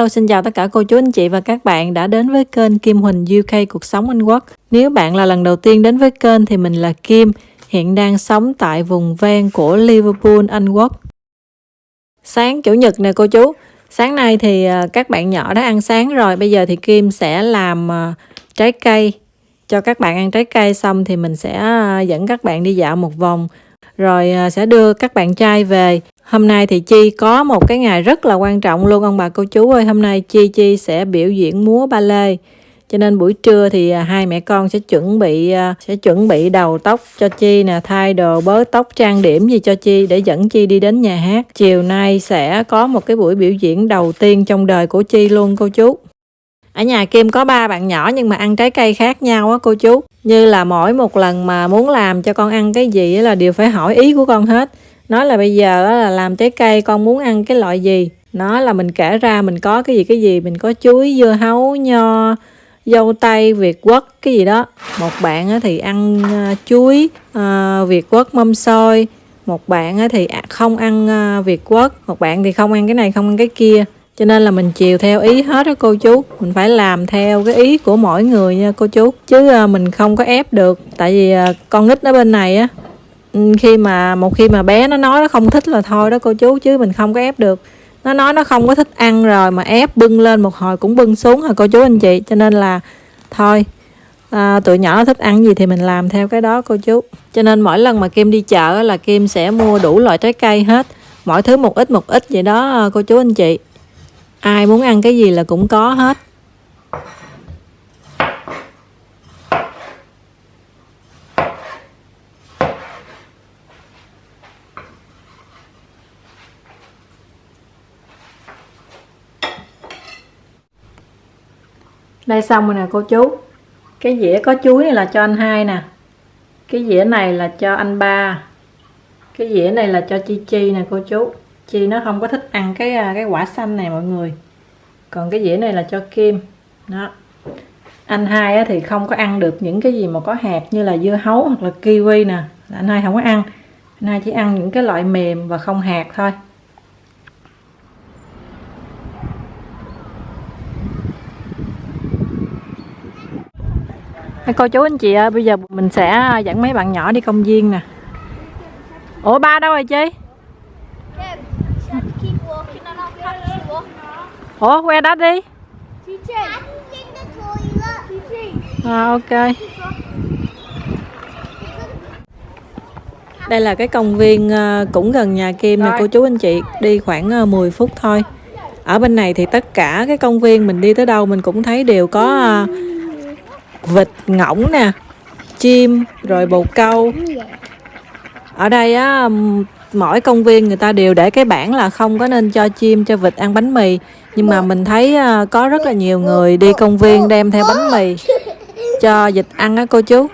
Hello xin chào tất cả cô chú anh chị và các bạn đã đến với kênh Kim Huỳnh UK Cuộc Sống Anh Quốc. Nếu bạn là lần đầu tiên đến với kênh thì mình là Kim, hiện đang sống tại vùng ven của Liverpool, Anh Quốc. Sáng Chủ nhật nè cô chú, sáng nay thì à, các bạn nhỏ đã ăn sáng rồi, bây giờ thì Kim sẽ làm à, trái cây. Cho các bạn ăn trái cây xong thì mình sẽ à, dẫn các bạn đi dạo một vòng. Rồi sẽ đưa các bạn trai về. Hôm nay thì Chi có một cái ngày rất là quan trọng luôn ông bà cô chú ơi. Hôm nay Chi Chi sẽ biểu diễn múa ba lê. Cho nên buổi trưa thì à, hai mẹ con sẽ chuẩn bị à, sẽ chuẩn bị đầu tóc cho Chi nè, thay đồ bới tóc trang điểm gì cho Chi để dẫn Chi đi đến nhà hát. Chiều nay sẽ có một cái buổi biểu diễn đầu tiên trong đời của Chi luôn cô chú. Ở nhà Kim có ba bạn nhỏ nhưng mà ăn trái cây khác nhau á cô chú. Như là mỗi một lần mà muốn làm cho con ăn cái gì là đều phải hỏi ý của con hết nói là bây giờ là làm trái cây, con muốn ăn cái loại gì? Nó là mình kể ra mình có cái gì cái gì, mình có chuối, dưa hấu, nho, dâu tây, việt quất cái gì đó. Một bạn thì ăn ờ, chuối ờ, việt quất mâm xôi. Một bạn thì à, không ăn ờ, việt quất một bạn thì không ăn cái này, không ăn cái kia. Cho nên là mình chiều theo ý hết đó cô chú. Mình phải làm theo cái ý của mỗi người nha cô chú. Chứ mình không có ép được. Tại vì con nít ở bên này á khi mà một khi mà bé nó nói nó không thích là thôi đó cô chú chứ mình không có ép được. Nó nói nó không có thích ăn rồi mà ép bưng lên một hồi cũng bưng xuống hả cô chú anh chị? Cho nên là thôi à, tụi nhỏ thích ăn gì thì mình làm theo cái đó cô chú. Cho nên mỗi lần mà kim đi chợ là kim sẽ mua đủ loại trái cây hết. Mỗi thứ một ít một ít vậy đó à, cô chú anh chị. Ai muốn ăn cái gì là cũng có hết. Đây xong rồi nè, cô chú. Cái dĩa có chuối này là cho anh hai nè. Cái dĩa này là cho anh ba. Cái dĩa này là cho chi chi nè, cô chú. Chi nó không có thích ăn cái à, cái quả xanh này mọi người. Còn cái dĩa này là cho kim. Đó. Anh hai thì không có ăn được những cái gì mà có hạt như là dưa hấu hoặc là kiwi nè. Anh hai không có ăn. Anh hai chỉ ăn những cái loại mềm và không hạt thôi. Cô chú anh chị ơi bây giờ mình sẽ dẫn mấy bạn nhỏ đi công viên nè. Ủa ba đâu rồi chi ủa que đó đi. À, ok. Đây là cái công viên ờ, cũng gần nhà Kim nè cô chú anh chị đi khoảng 10 ờ, phút thôi. Ở bên này thì tất cả cái công viên mình đi tới đâu mình cũng thấy đều có ờ, vịt ngỗng nè, chim, rồi bồ câu. Ở đây á mỗi công viên người ta đều để cái bảng là không có nên cho chim, cho vịt ăn bánh mì. Nhưng mà mình thấy à, có rất là nhiều người đi công viên đem theo bánh mì cho vịt ăn á, cô chú.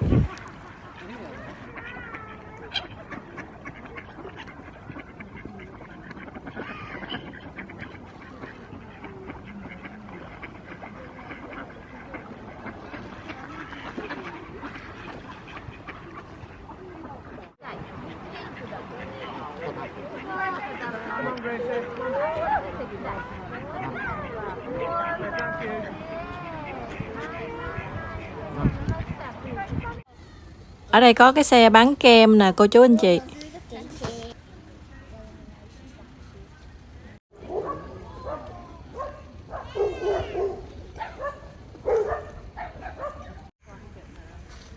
Ở đây có cái xe bán kem nè cô chú anh chị.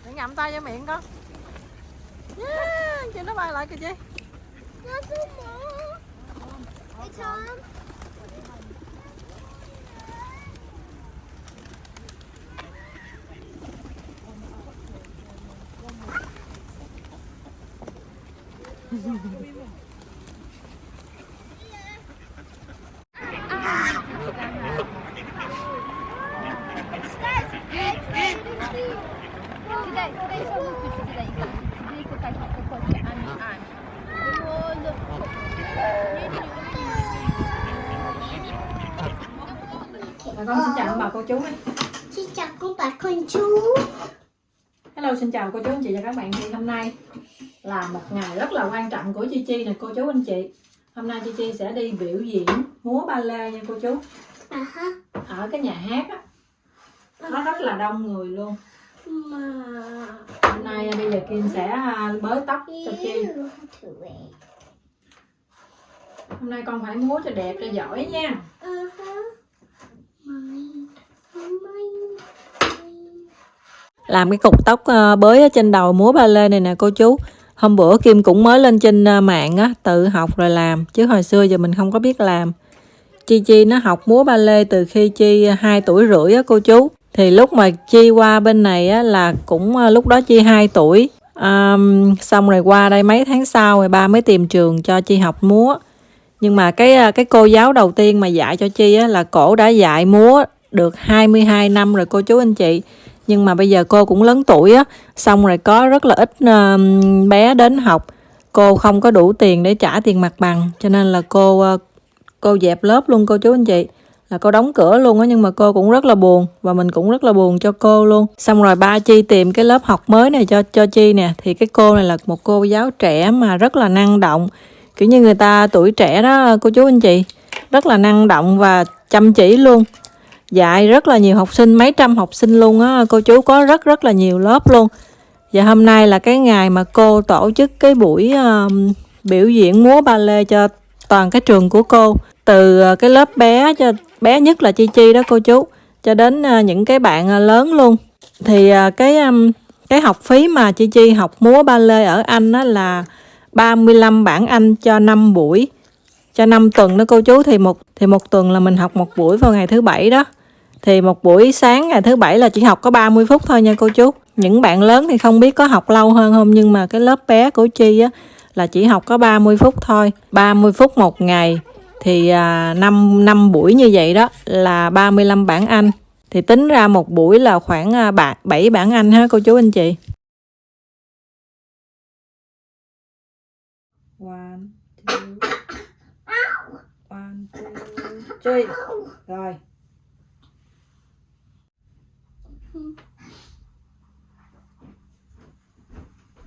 Để ngậm tay vô miệng con. Yeah, Chị nó bay lại kìa chị Bà con xin chào bà cô chú ấy. Xin chào cô bà con chú Hello xin chào cô chú anh chị và các bạn. Thì hôm nay là một ngày rất là quan trọng của Chi Chi nè cô chú anh chị. Hôm nay Chi Chi sẽ đi biểu diễn múa ba lê nha cô chú. À ở cái nhà hát á. Nó rất là đông người luôn. Hôm nay bây giờ kim sẽ à, bới tóc cho chi. hôm nay con phải múa cho đẹp cho giỏi nha À ha. Mine. Mine làm cái cục tóc ờ, bới ở trên đầu múa ba lê này nè cô chú. Hôm bữa kim cũng mới lên trên ờ, mạng á tự học rồi làm chứ hồi xưa giờ mình không có biết làm. Chi chi nó học múa ba lê từ khi chi ờ, 2 tuổi rưỡi á cô chú. Thì lúc mà chi qua bên này á là cũng lúc đó chi 2 tuổi. Um, xong rồi qua đây mấy tháng sau rồi ba mới tìm trường cho chi học múa. Nhưng mà cái cái cô giáo đầu tiên mà dạy cho chi á là cổ đã dạy múa được 22 năm rồi cô chú anh chị nhưng mà bây giờ cô cũng lớn tuổi á, xong rồi có rất là ít bé đến học. Cô không có đủ tiền để trả tiền mặt bằng, cho nên là cô ờ, cô dẹp lớp luôn cô chú anh chị. Là cô đóng cửa luôn á, nhưng mà cô cũng rất là buồn và mình cũng rất là buồn cho cô luôn. Xong rồi ba chi tìm cái lớp học mới này cho cho chi nè, thì cái cô này là một cô giáo trẻ mà rất là năng động. Kiểu như người ta tuổi trẻ đó, cô chú anh chị, rất là năng động và chăm chỉ luôn dạy rất là nhiều học sinh mấy trăm học sinh luôn á. Cô chú có rất rất là nhiều lớp luôn. Và hôm nay là cái ngày mà cô tổ chức cái buổi um, biểu diễn múa ba lê cho toàn cái trường của cô. Từ ờ, cái lớp bé cho bé nhất là chi chi đó cô chú cho đến uh, những cái bạn uh, lớn luôn. Thì uh, cái um, cái học phí mà chi chi học múa ba lê ở anh á là 35 bảng Anh cho 5 buổi cho 5 tuần đó cô chú. Thì một thì một tuần là mình học một buổi vào ngày thứ bảy đó thì một buổi sáng ngày thứ bảy là chỉ học có 30 phút thôi nha cô chú những bạn lớn thì không biết có học lâu hơn không nhưng mà cái lớp bé của Chi á là chỉ học có 30 phút thôi 30 phút một ngày thì à, 5, 5 buổi như vậy đó là 35 bản Anh thì tính ra một buổi là khoảng à, 7 bản Anh ha cô chú anh chị One, two, one, two, three. Rồi.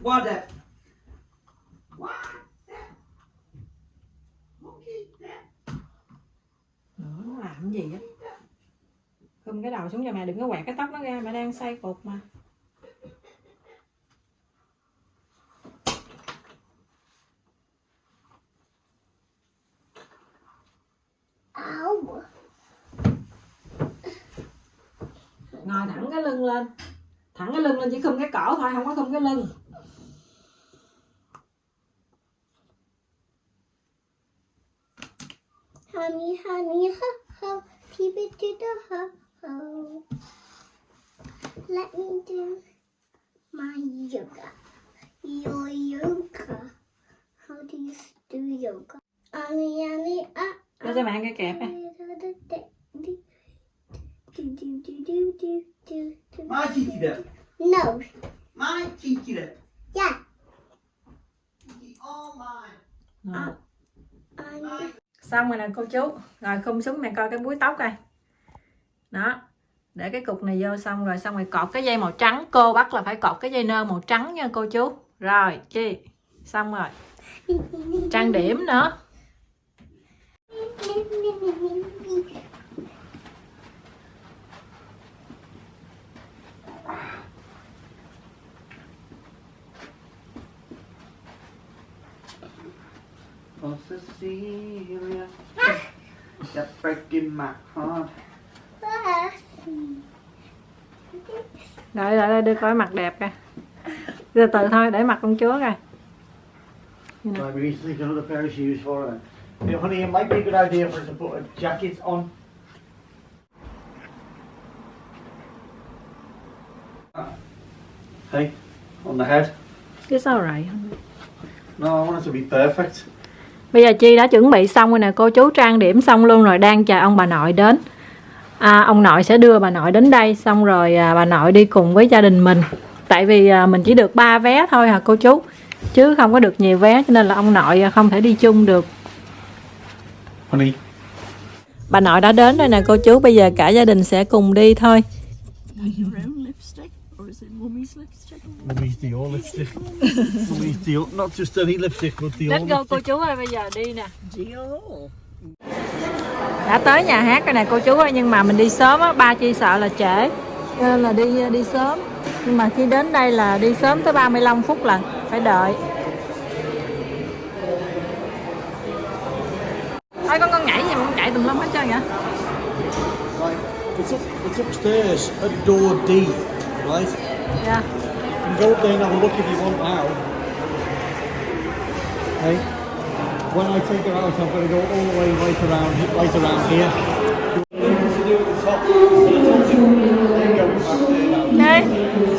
What the? Nữa, ờ, nó làm gì á? không cái đầu xuống cho mẹ đừng có quẹt cái tóc nó ra, mẹ đang xay cột mà. Ow. Ngồi thẳng cái lưng lên. Thẳng cái lưng lên chỉ khum cái cổ thôi, không có khum cái lưng. Honey, honey, ho, ho. Keep it to the ho, ho. Let me do my yoga. Your yoga. How do you do yoga? Ani, ani, ah. Cho mẹ cái kẹp nè. Do, do, do, do, do, do, do. My cheeky dip. No. My cheeky dip. Yeah. All mine. Xong rồi nè cô chú. Rồi khum xuống mẹ coi cái búi tóc coi. Đó. Để cái cục này vô xong rồi xong rồi cột cái dây màu trắng. Cô bắt là phải cột cái dây nơ màu trắng nha cô chú. Rồi, chi. Xong rồi. Trang điểm nữa. Oh, Cecilia. You're breaking my heart. Đợi, đợi, đợi, đưa coi mặt đẹp kìa. Từ từ thôi, để mặt con chúa coi. Right, we need to think another pair of shoes for her. Hey, honey, it might be a good idea for us to put a jacket on. Hey, on the head. It's alright. No, I want it to be perfect. Bây giờ Chi đã chuẩn bị xong rồi nè cô chú trang điểm xong luôn rồi đang chờ ông bà nội đến. À, ông nội sẽ đưa bà nội đến đây xong rồi à, bà nội đi cùng với gia đình mình. Tại vì à, mình chỉ được 3 vé thôi hả cô chú? Chứ không có được nhiều vé cho nên là ông nội à, không thể đi chung được. Honey, bà nội đã đến rồi nè cô chú bây giờ cả gia đình sẽ cùng đi thôi your own lipstick, or is it mummy's lipstick? Mummy's Dior lipstick. Mummy's Dior, not just any lipstick, but Dior Let's go cô chú ơi bây giờ đi nè Dior. đã tới nhà hát rồi nè cô chú ơi nhưng mà mình đi sớm á ba chi sợ là trễ cho nên là đi đi sớm nhưng mà khi đến đây là đi sớm tới 35 phút lần phải đợi thôi con con nhảy gì mà con chạy tùm lum hết trơn vậy Right. It's up. It's upstairs at door D. Right. Yeah. You can go up there and have a look if you want now. Hey. When I take it out, I'm going to go all the way right around, right around here.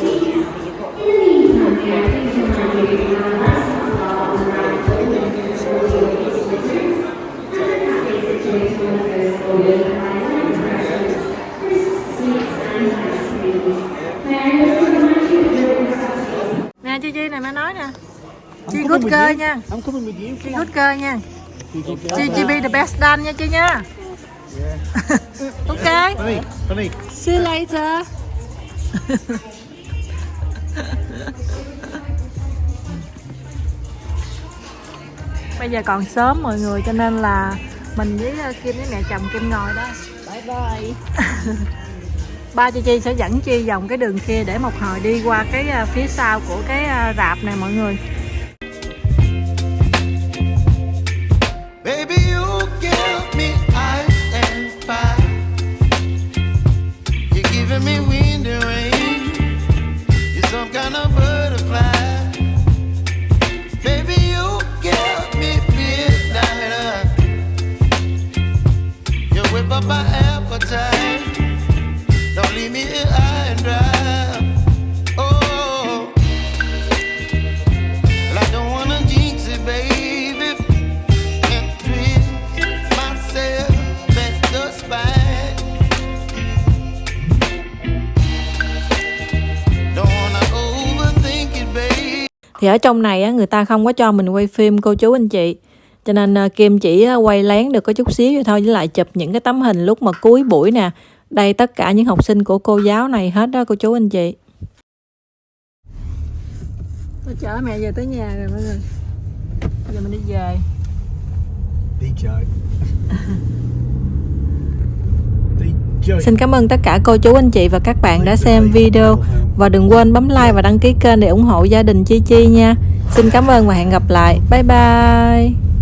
To good girl nha. I'm coming with you. chi good girl nha. Chi chi be the best done nha chi nha. Yeah. ok see you later. Bây giờ còn sớm mọi người cho nên là mình với ờ, Kim với mẹ chồng Kim ngồi đó. Bye bye. ba chị Chi sẽ dẫn Chi vòng cái đường kia để một hồi đi qua cái ờ, phía sau của cái ờ, rạp này mọi người thì ở trong này á người ta không có cho mình quay phim cô chú anh chị cho nên ờ, Kim chỉ ờ, quay lén được có chút xíu vậy thôi với lại chụp những cái tấm hình lúc mà cuối buổi nè đây tất cả những học sinh của cô giáo này hết đó cô chú anh chị tôi chở mẹ về tới nhà rồi mọi người giờ mình đi về Đi chơi. Đi chơi. Xin cảm ơn tất cả cô chú, anh chị và các bạn đã xem video và đừng quên bấm like và đăng ký kênh để ủng hộ gia đình Chi Chi nha. Xin cảm ơn và hẹn gặp lại. Bye bye.